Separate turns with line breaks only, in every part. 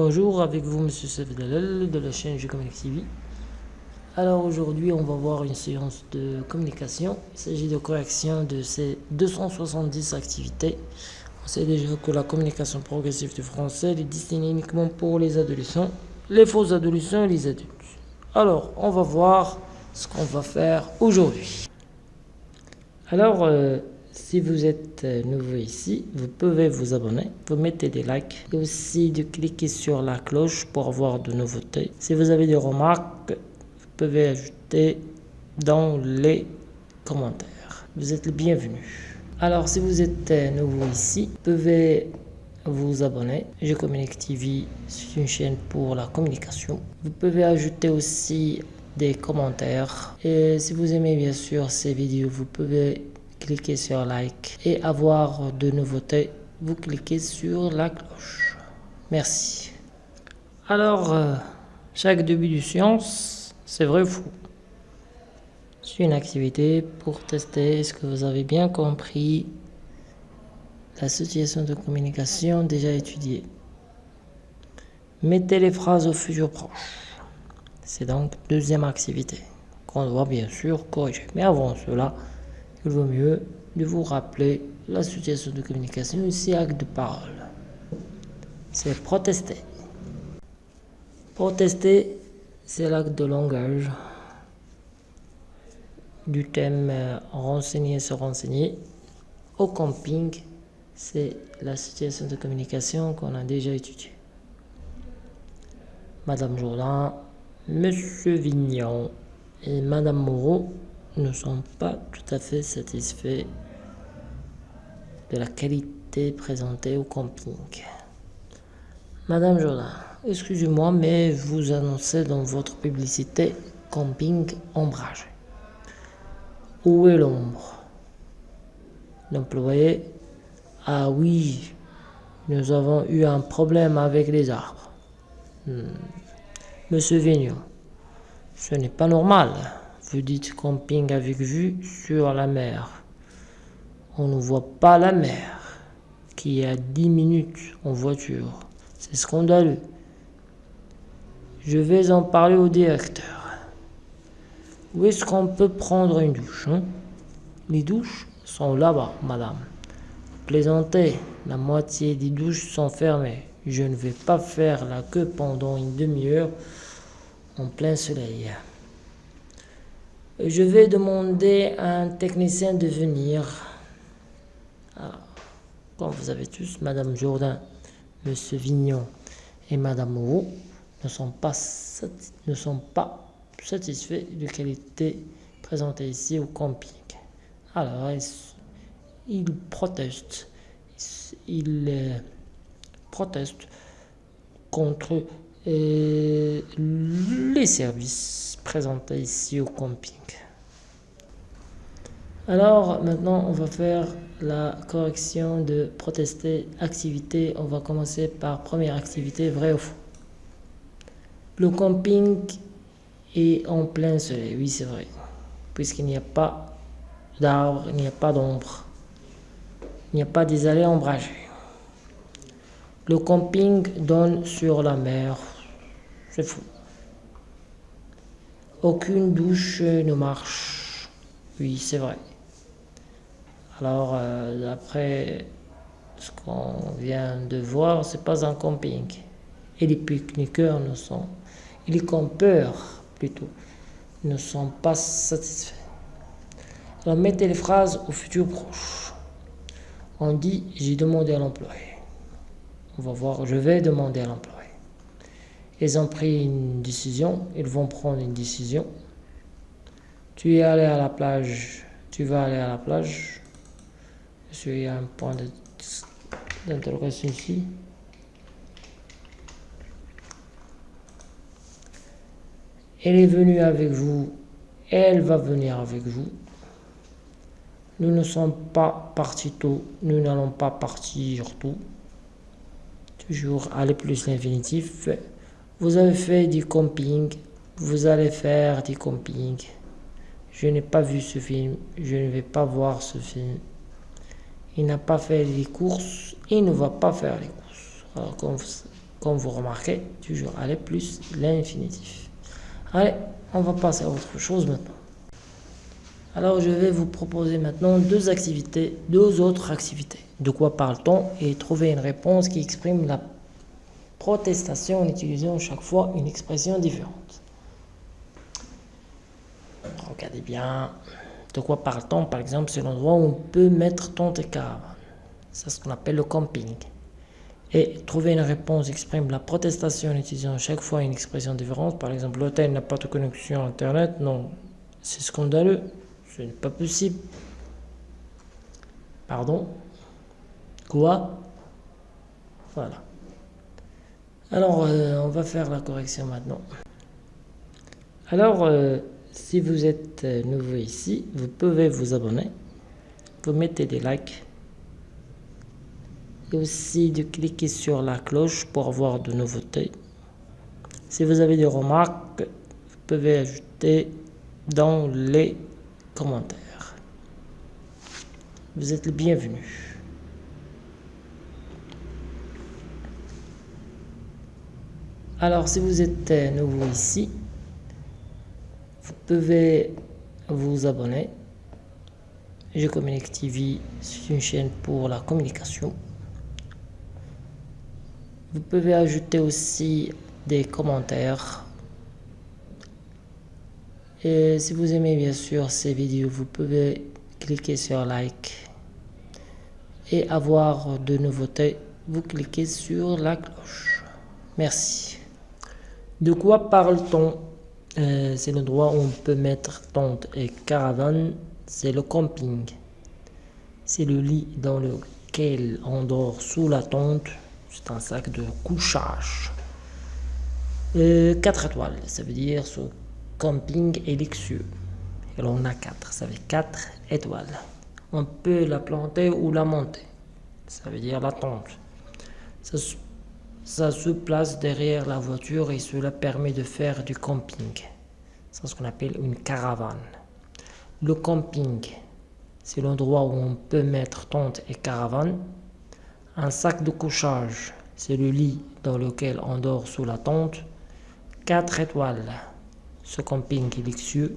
Bonjour, avec vous Monsieur Sefdalel de la chaîne Communique TV. Alors aujourd'hui on va voir une séance de communication. Il s'agit de correction de ces 270 activités. On sait déjà que la communication progressive du français est destinée uniquement pour les adolescents, les faux adolescents et les adultes. Alors on va voir ce qu'on va faire aujourd'hui. Alors euh, si vous êtes euh, nouveau ici, vous pouvez vous abonner, vous mettez des likes et aussi de cliquer sur la cloche pour avoir de nouveautés. Si vous avez des remarques, vous pouvez ajouter dans les commentaires. Vous êtes le bienvenu. Alors si vous êtes euh, nouveau ici, vous pouvez vous abonner. Je communique TV, c'est une chaîne pour la communication. Vous pouvez ajouter aussi des commentaires. Et si vous aimez bien sûr ces vidéos, vous pouvez cliquez sur like et avoir de nouveautés, vous cliquez sur la cloche. Merci. Alors, euh, chaque début de science, c'est vrai ou faux? C'est une activité pour tester est-ce que vous avez bien compris la situation de communication déjà étudiée. Mettez les phrases au futur proche. C'est donc deuxième activité qu'on doit bien sûr corriger. Mais avant cela, il vaut mieux de vous rappeler la situation de communication ici acte de parole. C'est protester. Protester, c'est l'acte de langage du thème euh, renseigner, se renseigner. Au camping, c'est la situation de communication qu'on a déjà étudiée. Madame Jourdain, Monsieur Vignon et Madame Moreau ne sont pas tout à fait satisfaits de la qualité présentée au camping. Madame Jourdain, excusez-moi, mais vous annoncez dans votre publicité camping ombragé. Où est l'ombre? L'employé, ah oui, nous avons eu un problème avec les arbres. Hmm. Monsieur Vignon, ce n'est pas normal. Vous dites camping avec vue sur la mer. On ne voit pas la mer, qui est à 10 minutes en voiture. C'est scandaleux. Je vais en parler au directeur. Où est-ce qu'on peut prendre une douche hein? Les douches sont là-bas, madame. Plaisantez, la moitié des douches sont fermées. Je ne vais pas faire la queue pendant une demi-heure en plein soleil. Je vais demander à un technicien de venir. Ah, comme vous avez tous, Madame Jourdain, Monsieur Vignon et Madame Moreau ne sont pas, ne sont pas satisfaits de la qualité présentée ici au camping. Alors, ils, protestent. Ils euh, protestent contre les services présenté ici au camping. Alors maintenant on va faire la correction de protester activité. On va commencer par première activité, vrai ou faux. Le camping est en plein soleil, oui c'est vrai, puisqu'il n'y a pas d'arbres, il n'y a pas d'ombre, il n'y a pas des allées. Le camping donne sur la mer, fou. Aucune douche ne marche. Oui, c'est vrai. Alors, euh, d'après ce qu'on vient de voir, c'est pas un camping. Et les pique-niqueurs ne sont, et les campeurs plutôt, ne sont pas satisfaits. Alors, mettez les phrases au futur proche. On dit, j'ai demandé à l'employé. On va voir, je vais demander à l'employé. Ils ont pris une décision, ils vont prendre une décision. Tu es allé à la plage, tu vas aller à la plage. Je suis à un point d'interrogation ici. Elle est venue avec vous, elle va venir avec vous. Nous ne sommes pas partis tôt, nous n'allons pas partir tôt. Toujours aller plus l'infinitif. Vous avez fait du camping, vous allez faire du camping. Je n'ai pas vu ce film, je ne vais pas voir ce film. Il n'a pas fait les courses, il ne va pas faire les courses. Alors, comme comme vous remarquez, toujours aller plus l'infinitif. Allez, on va passer à autre chose maintenant. Alors je vais vous proposer maintenant deux activités, deux autres activités. De quoi parle-t-on Et trouver une réponse qui exprime la protestation en utilisant chaque fois une expression différente. Regardez bien. De quoi parle-t-on Par exemple, c'est l'endroit où on peut mettre et caravane. C'est ce qu'on appelle le camping. Et trouver une réponse exprime la protestation en utilisant chaque fois une expression différente. Par exemple, l'hôtel n'a pas de connexion Internet. Non, c'est scandaleux. Ce n'est pas possible. Pardon? Quoi? Voilà. Alors, euh, on va faire la correction maintenant. Alors, euh, si vous êtes euh, nouveau ici, vous pouvez vous abonner. Vous mettez des likes. Et aussi de cliquer sur la cloche pour avoir de nouveautés. Si vous avez des remarques, vous pouvez ajouter dans les commentaires. Vous êtes le bienvenu. Alors, si vous êtes euh, nouveau ici, vous pouvez vous abonner. Je communique TV, c'est une chaîne pour la communication. Vous pouvez ajouter aussi des commentaires. Et si vous aimez bien sûr ces vidéos, vous pouvez cliquer sur like. Et avoir de nouveautés, vous cliquez sur la cloche. Merci. De quoi parle-t-on? Euh, C'est l'endroit où on peut mettre tente et caravane. C'est le camping. C'est le lit dans lequel on dort sous la tente. C'est un sac de couchage. 4 euh, étoiles, ça veut dire ce camping est luxueux. Et on a 4, ça fait 4 étoiles. On peut la planter ou la monter. Ça veut dire la tente. Ça se place derrière la voiture et cela permet de faire du camping. C'est ce qu'on appelle une caravane. Le camping, c'est l'endroit où on peut mettre tente et caravane. Un sac de couchage, c'est le lit dans lequel on dort sous la tente. 4 étoiles, ce camping est luxueux.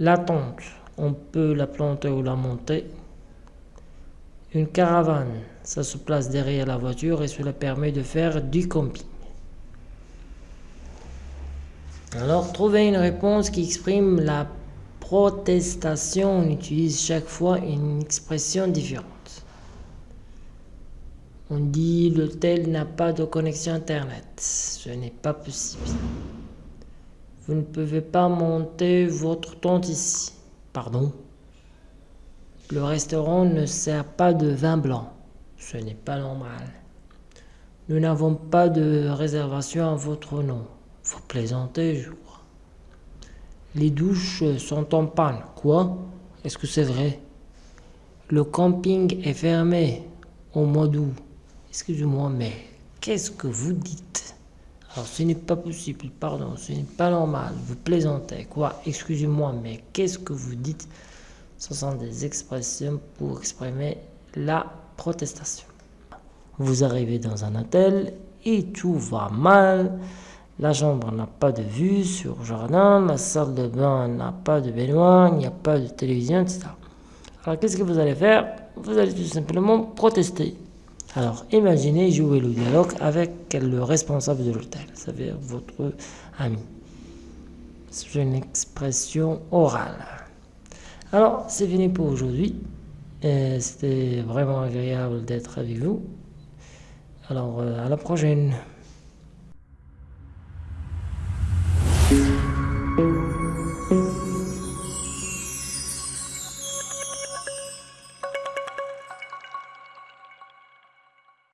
La tente, on peut la planter ou la monter. Une caravane, ça se place derrière la voiture et cela permet de faire du camping. Alors, trouver une réponse qui exprime la protestation. On utilise chaque fois une expression différente. On dit l'hôtel n'a pas de connexion Internet. Ce n'est pas possible. Vous ne pouvez pas monter votre tente ici. Pardon? Le restaurant ne sert pas de vin blanc. Ce n'est pas normal. Nous n'avons pas de réservation à votre nom. Vous plaisantez, je crois. Les douches sont en panne. Quoi? Est-ce que c'est vrai? Le camping est fermé au mois d'août. Excusez-moi, mais qu'est-ce que vous dites? Alors, ce n'est pas possible, pardon, ce n'est pas normal. Vous plaisantez. Quoi? Excusez-moi, mais qu'est-ce que vous dites? Ce sont des expressions pour exprimer la protestation. Vous arrivez dans un hôtel et tout va mal. La chambre n'a pas de vue sur le jardin, la salle de bain n'a pas de baignoire, il n'y a pas de télévision, etc. Alors qu'est-ce que vous allez faire? Vous allez tout simplement protester. Alors imaginez jouer le dialogue avec le responsable de l'hôtel, c'est-à-dire votre ami. C'est une expression orale. Alors, c'est fini pour aujourd'hui. C'était vraiment agréable d'être avec vous. Alors, euh, à la prochaine.